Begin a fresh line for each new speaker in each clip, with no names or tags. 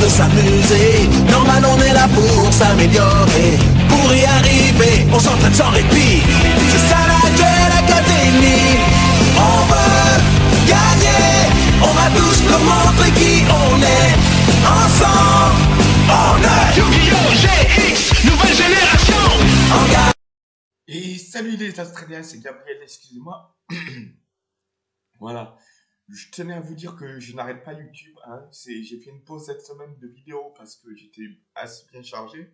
de s'amuser. Normal, on est là pour s'améliorer. Pour y arriver, on s'entraîne sans répit. C'est ça la Duel Académie. On veut gagner. On va tous nous montrer qui on est. Ensemble, on est
Yu-Gi-Oh! GX, nouvelle génération.
Et salut les Australiens, c'est Gabriel, excusez-moi. voilà. Je tenais à vous dire que je n'arrête pas YouTube. Hein. J'ai fait une pause cette semaine de vidéos parce que j'étais assez bien chargé.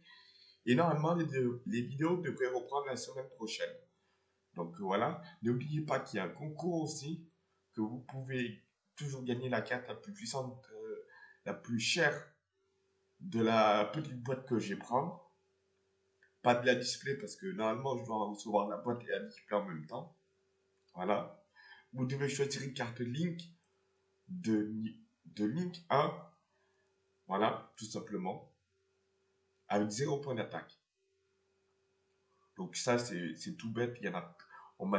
Et normalement, les, les vidéos devraient reprendre la semaine prochaine. Donc voilà. N'oubliez pas qu'il y a un concours aussi, que vous pouvez toujours gagner la carte la plus puissante, euh, la plus chère de la petite boîte que je vais prendre pas de la display parce que normalement je dois recevoir la boîte et la display en même temps. Voilà. Vous devez choisir une carte Link de, de Link 1. Voilà, tout simplement. Avec 0 point d'attaque. Donc ça c'est tout bête. Il y en a, on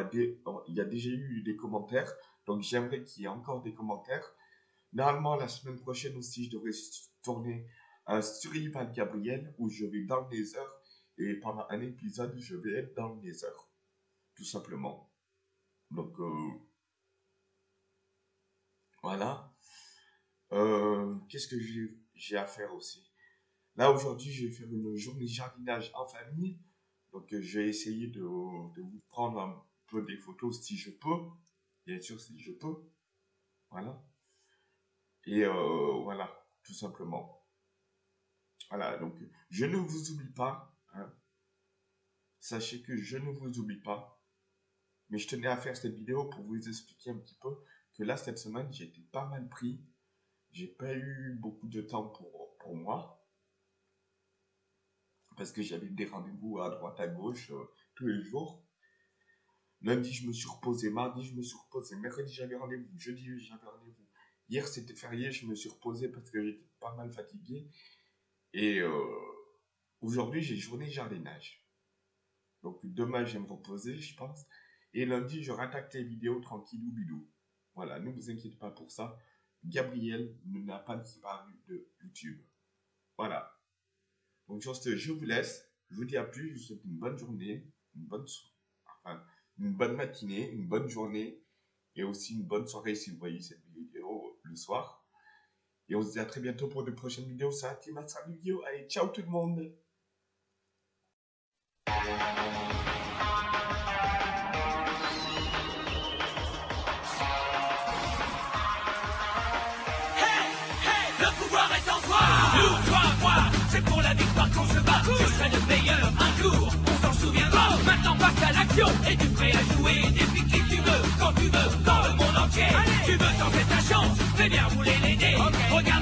il y a déjà eu des commentaires. Donc j'aimerais qu'il y ait encore des commentaires. Normalement la semaine prochaine aussi je devrais tourner un Survival Gabriel où je vais dans les heures et pendant un épisode, je vais être dans le Nether. Tout simplement. Donc, euh, voilà. Euh, Qu'est-ce que j'ai à faire aussi? Là, aujourd'hui, je vais faire une journée jardinage en famille. Donc, euh, je vais essayer de, de vous prendre un peu des photos si je peux. Bien sûr, si je peux. Voilà. Et euh, voilà, tout simplement. Voilà, donc, je ne vous oublie pas. hein. Sachez que je ne vous oublie pas. Mais je tenais à faire cette vidéo pour vous expliquer un petit peu que là, cette semaine, j'ai pas mal pris. J'ai pas eu beaucoup de temps pour, pour moi. Parce que j'avais des rendez-vous à droite, à gauche, euh, tous les jours. Lundi, je me suis reposé. Mardi, je me suis reposé. Mercredi, j'avais rendez-vous. Jeudi, j'avais rendez-vous. Hier, c'était férié. Je me suis reposé parce que j'étais pas mal fatigué. Et euh, aujourd'hui, j'ai journée jardinage. Donc demain, je vais me reposer, je pense. Et lundi, je rattaque les vidéos tranquillou bidou. Voilà, ne vous inquiétez pas pour ça. Gabriel n'a pas disparu de YouTube. Voilà. Donc sur je vous laisse. Je vous dis à plus. Je vous souhaite une bonne journée, une bonne, so- enfin, une bonne matinée, une bonne journée et aussi une bonne soirée si vous voyez cette vidéo le soir. Et on se dit à très bientôt pour de prochaines vidéos. Vidéo. Allez, ciao tout le monde.
jouer des qui tu veux, quand tu veux, dans le monde entier. Tu veux tenter ta chance, fais bien rouler